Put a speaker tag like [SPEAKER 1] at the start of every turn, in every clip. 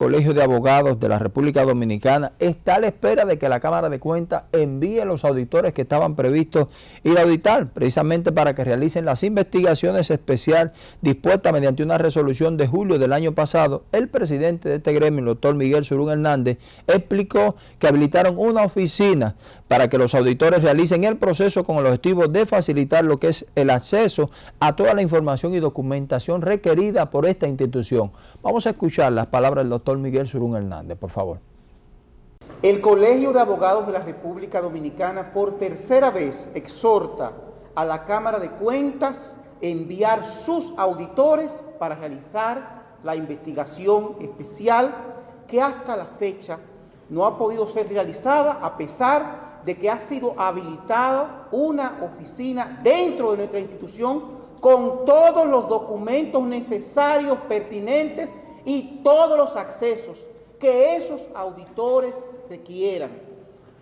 [SPEAKER 1] Colegio de Abogados de la República Dominicana está a la espera de que la Cámara de Cuentas envíe los auditores que estaban previstos ir a auditar, precisamente para que realicen las investigaciones especiales dispuestas mediante una resolución de julio del año pasado. El presidente de este gremio, el doctor Miguel Surún Hernández, explicó que habilitaron una oficina para que los auditores realicen el proceso con el objetivo de facilitar lo que es el acceso a toda la información y documentación requerida por esta institución. Vamos a escuchar las palabras del doctor Miguel Surún Hernández, por favor.
[SPEAKER 2] El Colegio de Abogados de la República Dominicana por tercera vez exhorta a la Cámara de Cuentas enviar sus auditores para realizar la investigación especial que hasta la fecha no ha podido ser realizada a pesar de que ha sido habilitada una oficina dentro de nuestra institución con todos los documentos necesarios, pertinentes y todos los accesos que esos auditores requieran.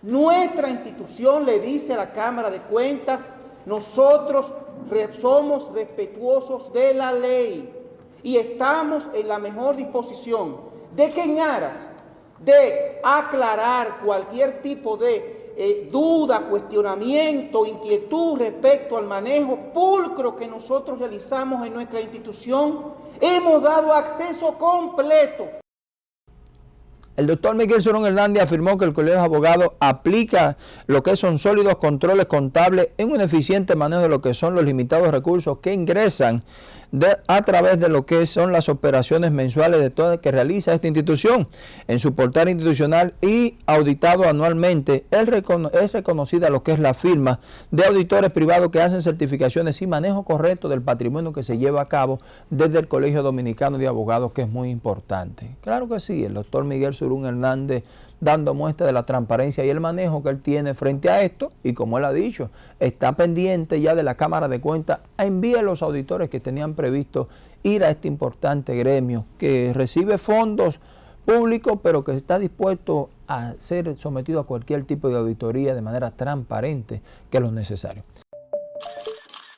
[SPEAKER 2] Nuestra institución le dice a la Cámara de Cuentas, nosotros somos respetuosos de la ley y estamos en la mejor disposición de que en aras de aclarar cualquier tipo de eh, duda, cuestionamiento, inquietud respecto al manejo pulcro que nosotros realizamos en nuestra institución, Hemos dado acceso completo.
[SPEAKER 1] El doctor Miguel Sorón Hernández afirmó que el Colegio de Abogados aplica lo que son sólidos controles contables en un eficiente manejo de lo que son los limitados recursos que ingresan a través de lo que son las operaciones mensuales de todas que realiza esta institución en su portal institucional y auditado anualmente. es reconocida lo que es la firma de auditores privados que hacen certificaciones y manejo correcto del patrimonio que se lleva a cabo desde el Colegio Dominicano de Abogados, que es muy importante. Claro que sí, el doctor Miguel Surún Hernández dando muestra de la transparencia y el manejo que él tiene frente a esto y como él ha dicho, está pendiente ya de la Cámara de Cuentas a enviar a los auditores que tenían previsto ir a este importante gremio que recibe fondos públicos pero que está dispuesto a ser sometido a cualquier tipo de auditoría de manera transparente que lo necesario.